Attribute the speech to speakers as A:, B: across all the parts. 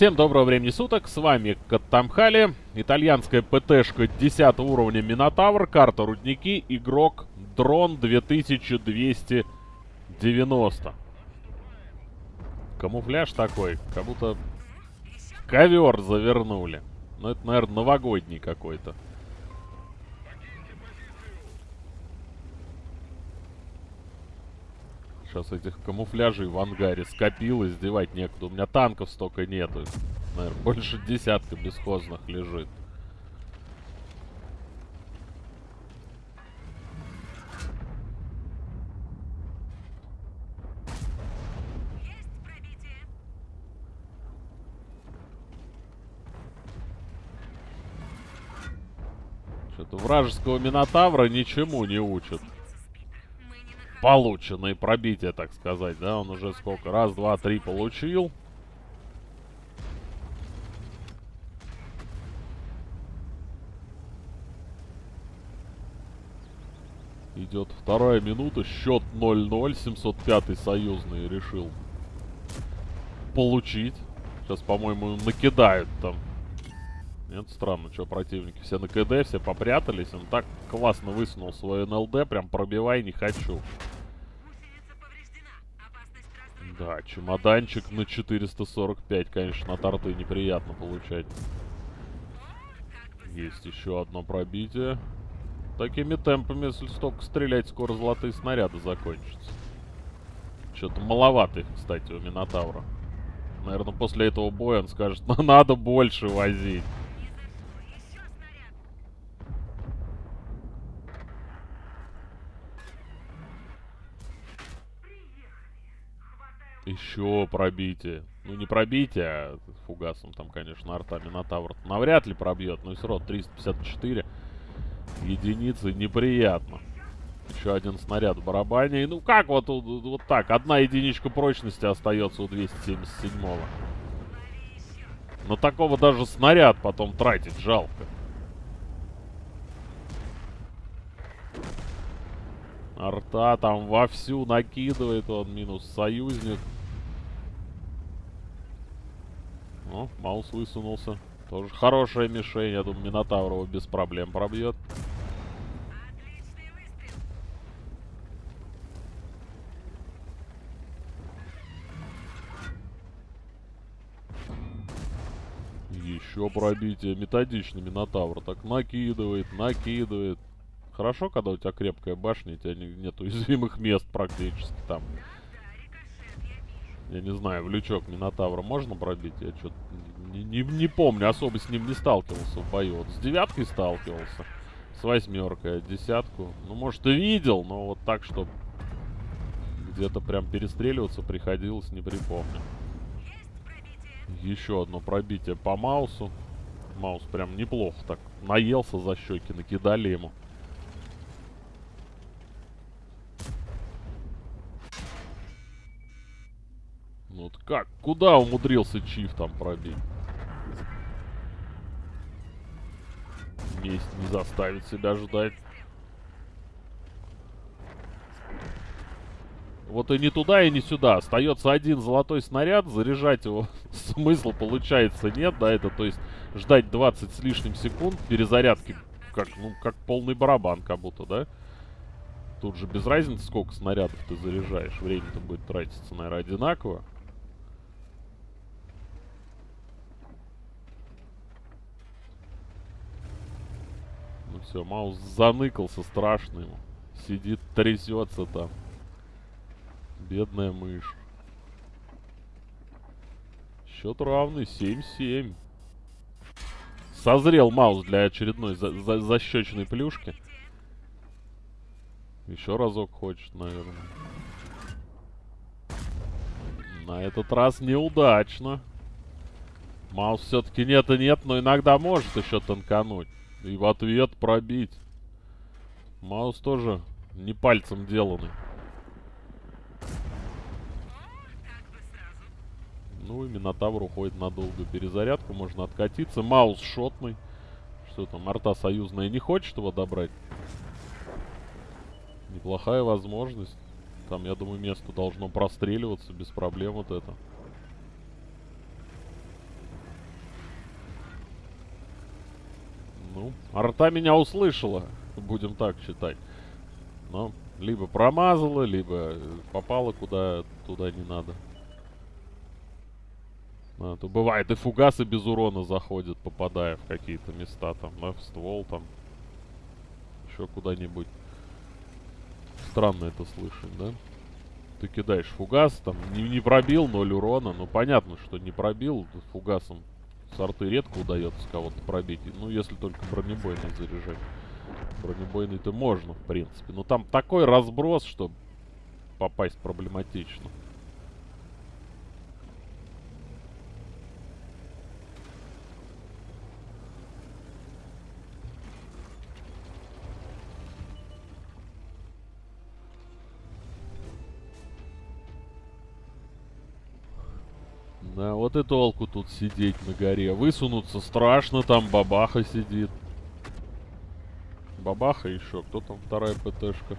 A: Всем доброго времени суток, с вами Каттамхали, итальянская ПТшка 10 уровня Минотавр, карта Рудники, игрок Дрон 2290. Камуфляж такой, как будто ковер завернули. Ну это, наверное, новогодний какой-то. Сейчас этих камуфляжей в ангаре скопилось, издевать некуда. У меня танков столько нету. Наверное, больше десятка бесхозных лежит. Что-то вражеского Минотавра ничему не учат полученные пробития, так сказать, да, он уже сколько, раз, два, три получил. Идет вторая минута, счет 0-0, 705 союзный решил получить. Сейчас, по-моему, накидают там нет, странно, что противники все на КД, все попрятались. Он так классно высунул свой НЛД, прям пробивай не хочу. Да, чемоданчик на 445, конечно, от арты неприятно получать. Есть еще одно пробитие. Такими темпами, если столько стрелять, скоро золотые снаряды закончатся. Что-то маловато кстати, у Минотавра. Наверное, после этого боя он скажет, ну надо больше возить. Еще пробитие. Ну, не пробитие, а фугасом там, конечно, арта Минотавр навряд ли пробьет. Но все равно 354 единицы неприятно. Еще один снаряд в барабане. И ну как вот, вот так? Одна единичка прочности остается у 277-го. На такого даже снаряд потом тратить жалко. Арта там вовсю накидывает он. Минус союзник. О, Маус высунулся. Тоже хорошая мишень. Я думаю, Минотавр его без проблем пробьет. Еще пробитие. Методичный Минотавр. Так накидывает, накидывает. Хорошо, когда у тебя крепкая башня, у тебя нет уязвимых мест практически там. Я не знаю, в лючок Минотавра можно пробить? Я что-то не, не, не помню, особо с ним не сталкивался в бою. Вот с девяткой сталкивался, с восьмеркой, десятку. Ну, может, и видел, но вот так, что где-то прям перестреливаться приходилось, не припомню. Еще одно пробитие по Маусу. Маус прям неплохо так наелся за щеки, накидали ему. Ну вот как? Куда умудрился Чиф там пробить? Месть не заставит себя ждать. Вот и не туда, и не сюда. Остается один золотой снаряд. Заряжать его смысла получается нет, да, это то есть ждать 20 с лишним секунд перезарядки, как, ну, как полный барабан как будто, да? Тут же без разницы, сколько снарядов ты заряжаешь. Время-то будет тратиться, наверное, одинаково. Все, Маус заныкался страшно ему. Сидит, трясется там. Бедная мышь. Счет равный, 7-7. Созрел Маус для очередной за за защечной плюшки. Еще разок хочет, наверное. На этот раз неудачно. Маус все-таки нет и нет, но иногда может еще танкануть. И в ответ пробить. Маус тоже не пальцем деланный. Ну и Минотавр уходит на долгую перезарядку. Можно откатиться. Маус шотный. Что там, арта союзная не хочет его добрать? Неплохая возможность. Там, я думаю, место должно простреливаться без проблем вот это. Арта меня услышала, будем так считать. Но либо промазала, либо попала куда туда не надо. А, то бывает и фугасы без урона заходят, попадая в какие-то места, там, да, в ствол, там, еще куда-нибудь. Странно это слышать, да? Ты кидаешь фугас, там, не, не пробил, ноль урона. Ну, понятно, что не пробил, фугасом с арты редко удается кого-то пробить. Ну, если только бронебойный заряжать. Бронебойный-то можно, в принципе. Но там такой разброс, что попасть проблематично. Да, вот и толку тут сидеть на горе. Высунуться страшно, там бабаха сидит. Бабаха еще. Кто там вторая ПТшка?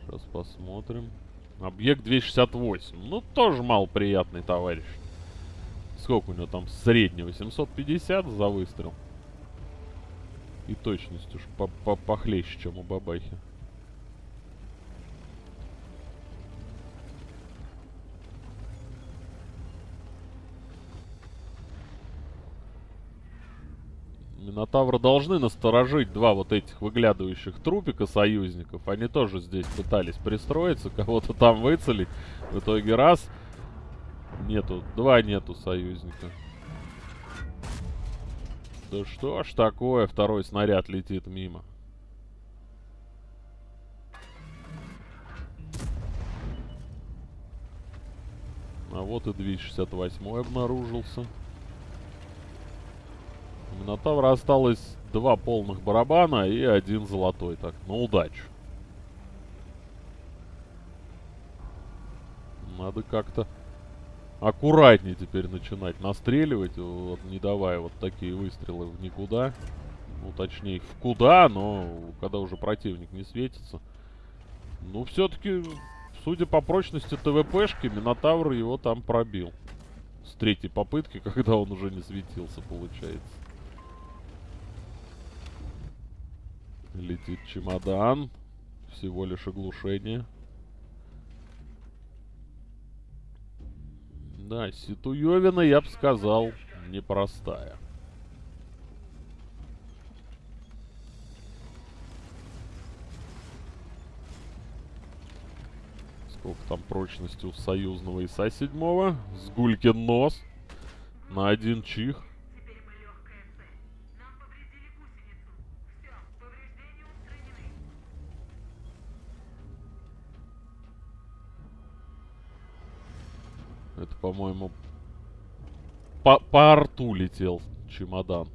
A: Сейчас посмотрим. Объект 268. Ну, тоже малоприятный товарищ. Сколько у него там среднего? 750 за выстрел. И точность уж по -по похлеще, чем у бабахи. Минотавра должны насторожить два вот этих выглядывающих трупика союзников. Они тоже здесь пытались пристроиться, кого-то там выцелить. В итоге раз. Нету, два нету союзника. Да что ж такое, второй снаряд летит мимо. А вот и 268 обнаружился. Минотавра осталось два полных барабана и один золотой. Так, на удачу. Надо как-то аккуратнее теперь начинать настреливать, вот, не давая вот такие выстрелы в никуда. Ну, точнее, в куда, но когда уже противник не светится. Ну, все-таки, судя по прочности ТВПшки, Минотавр его там пробил. С третьей попытки, когда он уже не светился, получается. Летит чемодан. Всего лишь оглушение. Да, Ситуевина, я бы сказал, непростая. Сколько там прочности у союзного ИСа-7? Сгулькин нос. На один чих. Это, по-моему, по, по арту летел чемодан.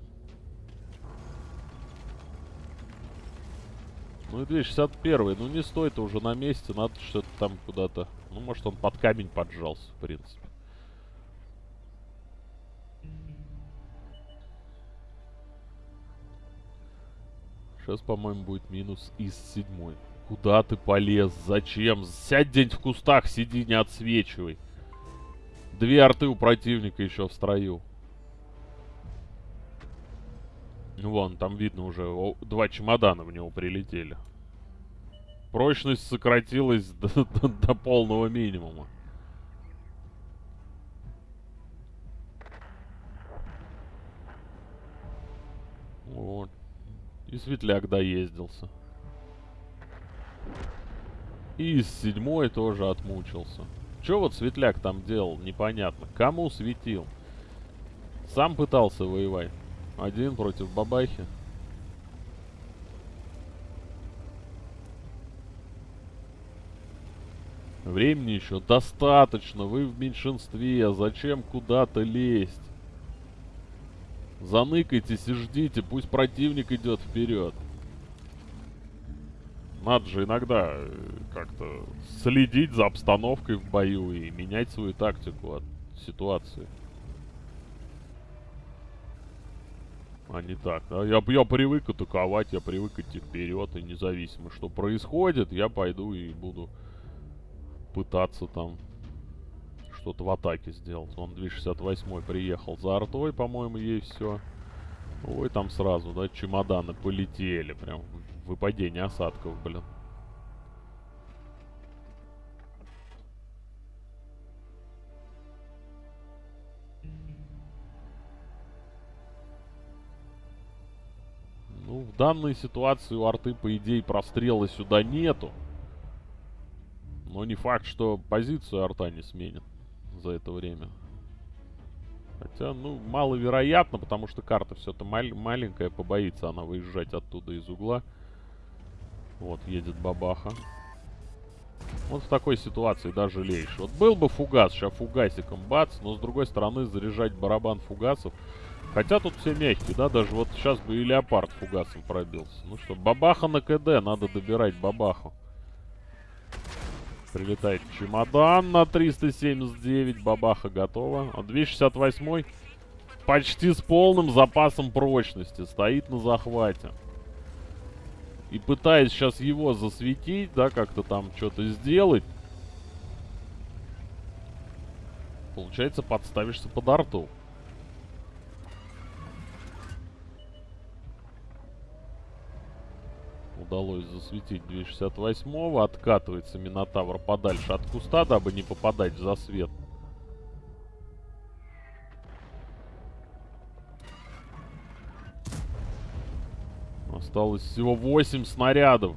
A: Ну и 261 ну не стоит уже на месте, надо что-то там куда-то... Ну, может, он под камень поджался, в принципе. Сейчас, по-моему, будет минус из седьмой. Куда ты полез? Зачем? Сядь где-нибудь в кустах, сиди, не отсвечивай. Две арты у противника еще в строю. Вон, там видно уже, два чемодана в него прилетели. Прочность сократилась до, до, до полного минимума. Вот. И светляк доездился. И седьмой тоже отмучился. Че вот Светляк там делал, непонятно. Кому светил? Сам пытался воевать. Один против бабахи. Времени еще достаточно, вы в меньшинстве, а зачем куда-то лезть? Заныкайтесь и ждите, пусть противник идет вперед. Надо же иногда э, как-то следить за обстановкой в бою и менять свою тактику от ситуации. А не так. Да? Я, я привык атаковать, я привык идти вперед, и независимо, что происходит, я пойду и буду пытаться там что-то в атаке сделать. Он 268 приехал за артой, по-моему, ей все. Ой, там сразу, да, чемоданы полетели. Прям выпадение осадков, блин. Ну, в данной ситуации у арты, по идее, прострела сюда нету. Но не факт, что позицию арта не сменит за это время. Хотя, ну, маловероятно, потому что карта все-то мал маленькая, побоится она выезжать оттуда из угла. Вот, едет бабаха. Вот в такой ситуации даже жалеешь. Вот был бы фугас, сейчас фугасиком бац, но с другой стороны заряжать барабан фугасов. Хотя тут все мягкие, да, даже вот сейчас бы и леопард фугасом пробился. Ну что, бабаха на КД, надо добирать бабаху. Прилетает чемодан на 379. Бабаха готова. А 268 почти с полным запасом прочности. Стоит на захвате. И пытаясь сейчас его засветить, да, как-то там что-то сделать. Получается, подставишься под арту. удалось засветить 268-го. Откатывается Минотавр подальше от куста, дабы не попадать в засвет. Осталось всего 8 снарядов.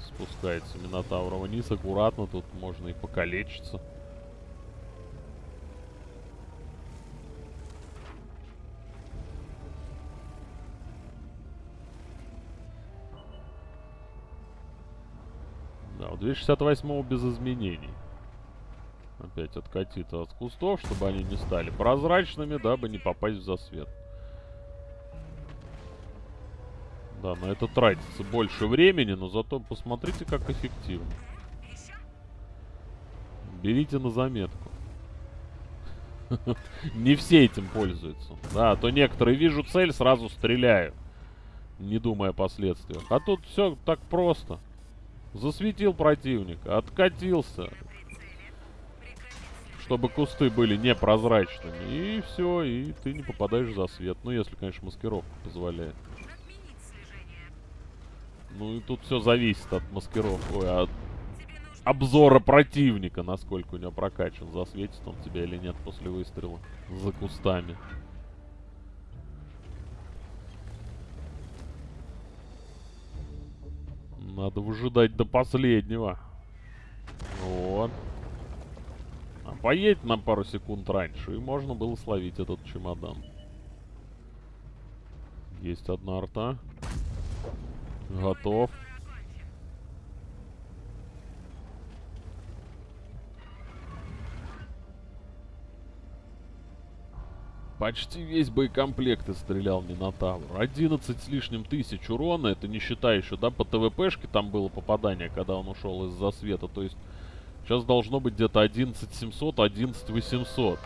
A: Спускается Минотавр вниз. Аккуратно, тут можно и покалечиться. Да, у 268 без изменений. Опять откатит от кустов, чтобы они не стали прозрачными, дабы не попасть в засвет. Да, на это тратится больше времени, но зато посмотрите, как эффективно. Берите на заметку. Не все этим пользуются. Да, а то некоторые вижу цель, сразу стреляю. Не думая о последствиях. А тут все так просто. Засветил противника, откатился. Чтобы кусты были непрозрачными. И все, и ты не попадаешь в засвет. Ну, если, конечно, маскировка позволяет. Ну и тут все зависит от маскировки, ой, от обзора противника, насколько у него прокачан, засветит он тебя или нет после выстрела за кустами. Надо выжидать до последнего. Вот. Поедь на пару секунд раньше, и можно было словить этот чемодан. Есть одна арта. Готов. Почти весь боекомплект и стрелял Минотавр. 11 с лишним тысяч урона, это не считая еще, да, по ТВПшке там было попадание, когда он ушел из-за света. То есть сейчас должно быть где-то 11 700, 11 800.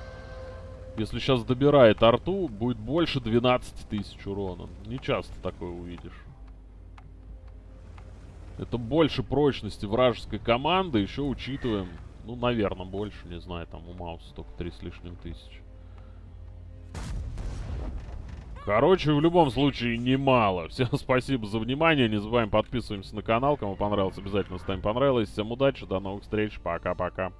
A: Если сейчас добирает арту, будет больше 12 тысяч урона. Не часто такое увидишь. Это больше прочности вражеской команды, еще учитываем, ну, наверное, больше, не знаю, там у Мауса только 3 с лишним тысячи. Короче, в любом случае, немало. Всем спасибо за внимание. Не забываем подписываемся на канал. Кому понравилось, обязательно ставим понравилось. Всем удачи, до новых встреч. Пока-пока.